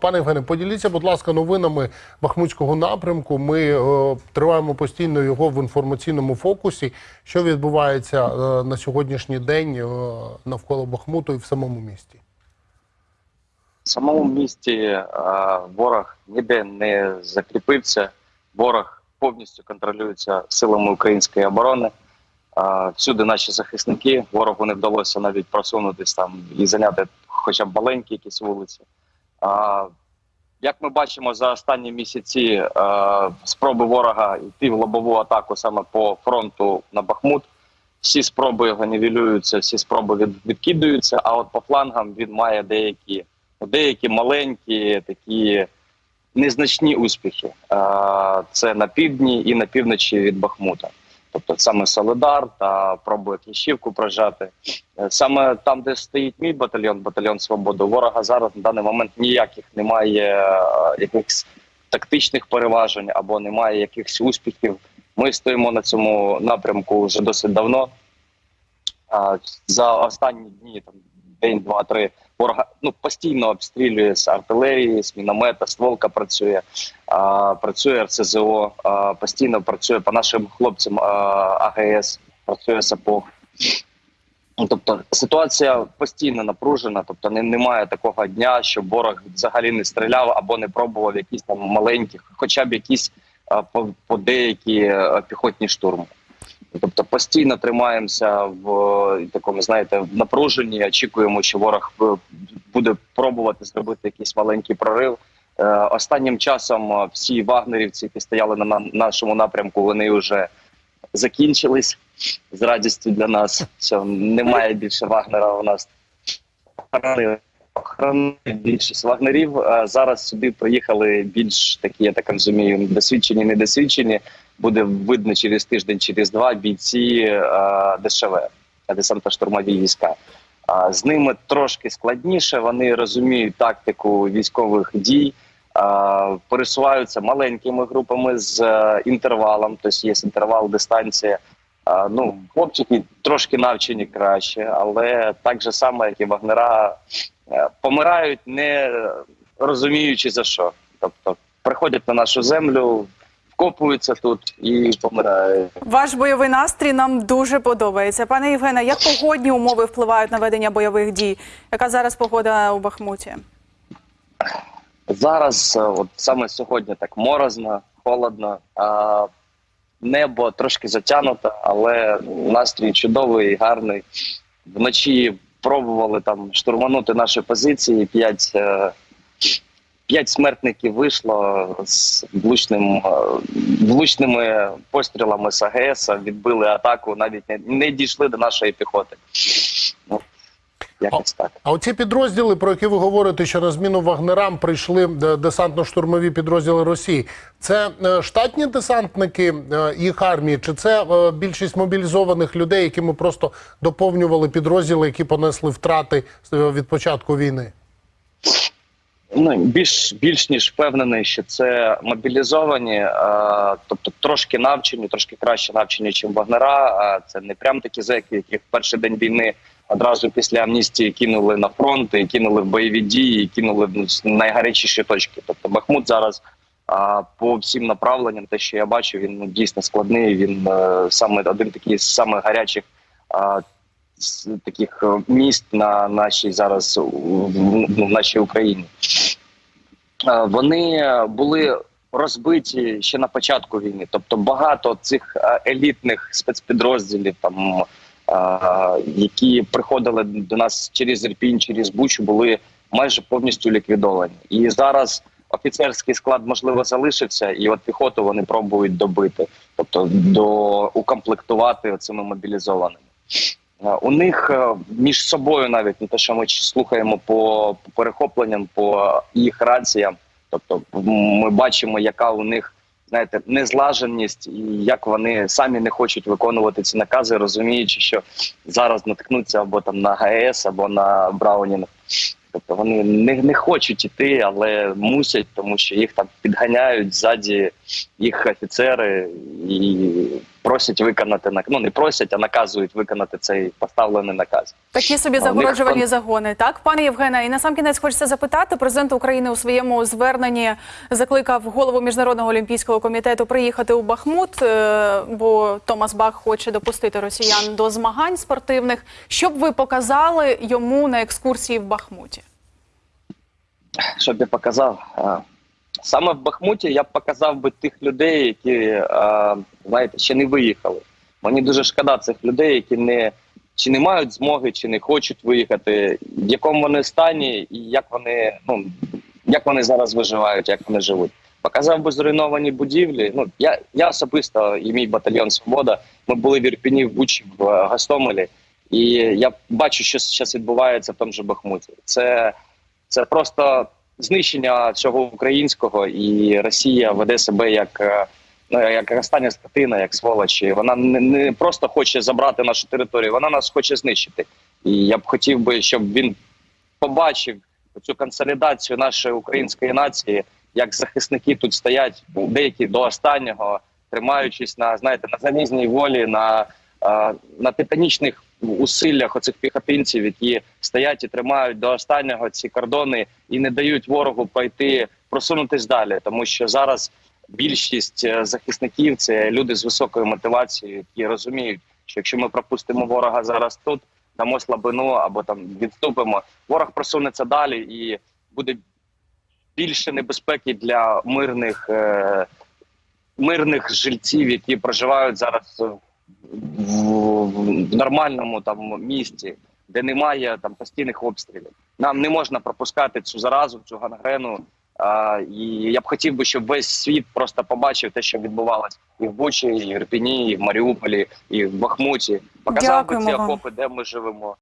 Пане Євгене, поділіться, будь ласка, новинами Бахмутського напрямку. Ми е, триваємо постійно його в інформаційному фокусі. Що відбувається е, на сьогоднішній день е, навколо Бахмуту і в самому місті? В самому місті е, ворог ніде не закріпився. Ворог повністю контролюється силами української оборони. Е, всюди наші захисники. Ворогу не вдалося навіть просунутися там і зайняти хоча б маленькі якісь вулиці. Як ми бачимо за останні місяці е, спроби ворога йти в лобову атаку саме по фронту на Бахмут. Всі спроби його нівелюються, всі спроби від, відкидаються. А от по флангам він має деякі, деякі маленькі такі незначні успіхи. Е, це на півдні і на півночі від Бахмута. Тобто саме Солидар та пробує Кліщівку прожати. Е, Саме там, де стоїть мій батальйон, батальйон Свобода, ворога зараз на даний момент ніяких немає е, якихось тактичних переважень або немає якихось успіхів. Ми стоїмо на цьому напрямку вже досить давно. За останні дні, там день, два, три, ворога ну постійно обстрілює з артилерії, з міномета, стволка працює, а, працює РСЗО, а, постійно працює по нашим хлопцям а, АГС, працює САПОГ. Ну, Тобто ситуація постійно напружена, тобто не, немає такого дня, щоб ворог взагалі не стріляв або не пробував якісь там маленькі, хоча б якісь по, по деякі а, піхотні штурми. Тобто постійно тримаємося в е, такому, знаєте, в напруженні. Очікуємо, що ворог е, буде пробувати зробити якийсь маленький прорив. Е, Останнім часом всі вагнерівці, які стояли на на- нашому напрямку, вони вже закінчились з радістю для нас. Що немає більше вагнера у нас. Охоронили більшість вагнерів. Зараз сюди приїхали більш такі, я так розумію, досвідчені, недосвідчені. Буде видно через тиждень, через два бійці е, ДШВ, десантно-штурмові війська. З ними трошки складніше. Вони розуміють тактику військових дій, пересуваються маленькими групами з е, інтервалом, тобто є інтервал, дистанція. Ну, хлопчики трошки навчені краще, але так же само, як і вагнера, е, помирають не розуміючи за що. Тобто приходять на нашу землю, вкопуються тут і помирають. Ваш бойовий настрій нам дуже подобається. Пане Євгене, як погодні умови впливають на ведення бойових дій? Яка зараз погода у Бахмуті? Зараз, е, от саме сьогодні, так морозно, холодно, а небо трошки затягнуте, але настрій чудовий, гарний. Вночі пробували там штурманути наші позиції. П'ять, е, п'ять смертників вийшло з влучним, е, влучними пострілами з АГС, відбили атаку, навіть не, не дійшли до нашої піхоти. Ну, якось так. А оці підрозділи, про які ви говорите, що на зміну вагнерам прийшли е, десантно-штурмові підрозділи Росії, це е, штатні десантники їх армії, чи це більшість мобілізованих людей, які ми просто доповнювали підрозділи, які понесли втрати від початку війни? Ну більш більш ніж впевнений, що це мобілізовані, е, тобто трошки навчені, трошки краще навчені, ніж вагнера. Це не прям такі зеки, які в перший день війни одразу після амністії кинули на фронт, і кинули в бойові дії, і кинули в найгарячіші точки. Тобто Бахмут зараз а, по всім направленням, те, що я бачу, він ну, дійсно складний. Він е, саме один такий з самих гарячих. з таких е, міст на нашій зараз в, нашій Україні. Е, Вони були розбиті ще на початку війни. Тобто багато цих е, елітних спецпідрозділів, там які приходили до нас через Ірпінь, через Бучу, були майже повністю ліквідовані. І зараз офіцерський склад можливо залишився, і от піхоту вони пробують добити, тобто до укомплектувати цими мобілізованими. Е, У них е, між собою навіть не те, що ми слухаємо по, по перехопленням, по їх раціям. Тобто, ми бачимо, яка у них знаєте незлаженість, і як вони самі не хочуть виконувати ці накази, розуміючи, що зараз наткнуться або там на ГАЕС, або на Браунінг. Тобто вони не, не хочуть іти, але мусять, тому що їх там підганяють ззаді їх офіцери, і просять виконати ну не просять, а наказують виконати цей поставлений наказ. Такі собі А, них загороджувальні загони. Так, пане Євгене, і на сам кінець хочеться запитати. Президент України у своєму зверненні закликав голову міжнародного олімпійського комітету приїхати у Бахмут, е, бо Томас Бах хоче допустити росіян до змагань спортивних. Що б ви показали йому на екскурсії в Бахмуті? Щоб я показав. Саме в Бахмуті я б показав би тих людей, які а, знаєте, ще не виїхали. Мені дуже шкода цих людей, які не чи не мають змоги, чи не хочуть виїхати, в якому вони стані, і як вони ну як вони зараз виживають, як вони живуть. Показав би зруйновані будівлі. Ну я, я особисто і мій батальйон Свобода. Ми були в Ірпіні, в Бучі, в е, Гостомелі, і я бачу, що зараз відбувається в тому же Бахмуті. Це, це просто знищення всього українського, і Росія веде себе як. е, Ну, як остання скотина, як сволочі, вона не, не просто хоче забрати нашу територію, вона нас хоче знищити. І я б хотів би, щоб він побачив цю консолідацію нашої української нації, як захисники тут стоять, деякі до останнього, тримаючись на знаєте на залізній волі, на, на титанічних усиллях оцих піхотинців, які стоять і тримають до останнього ці кордони і не дають ворогу пройти, просунутись далі, тому що зараз. Більшість е, захисників це люди з високою мотивацією, які розуміють, що якщо ми пропустимо ворога зараз тут, дамо слабину або там відступимо, ворог просунеться далі і буде більше небезпеки для мирних е, мирних жильців, які проживають зараз в, нормальному там місті, де немає там постійних обстрілів. Нам не можна пропускати цю заразу, цю гангрену. А, і я б хотів би, щоб весь світ просто побачив те, що відбувалось і в Бучі, і в Ірпіні, і в Маріуполі, і в Бахмуті. Показав би ці окопи, де ми живемо.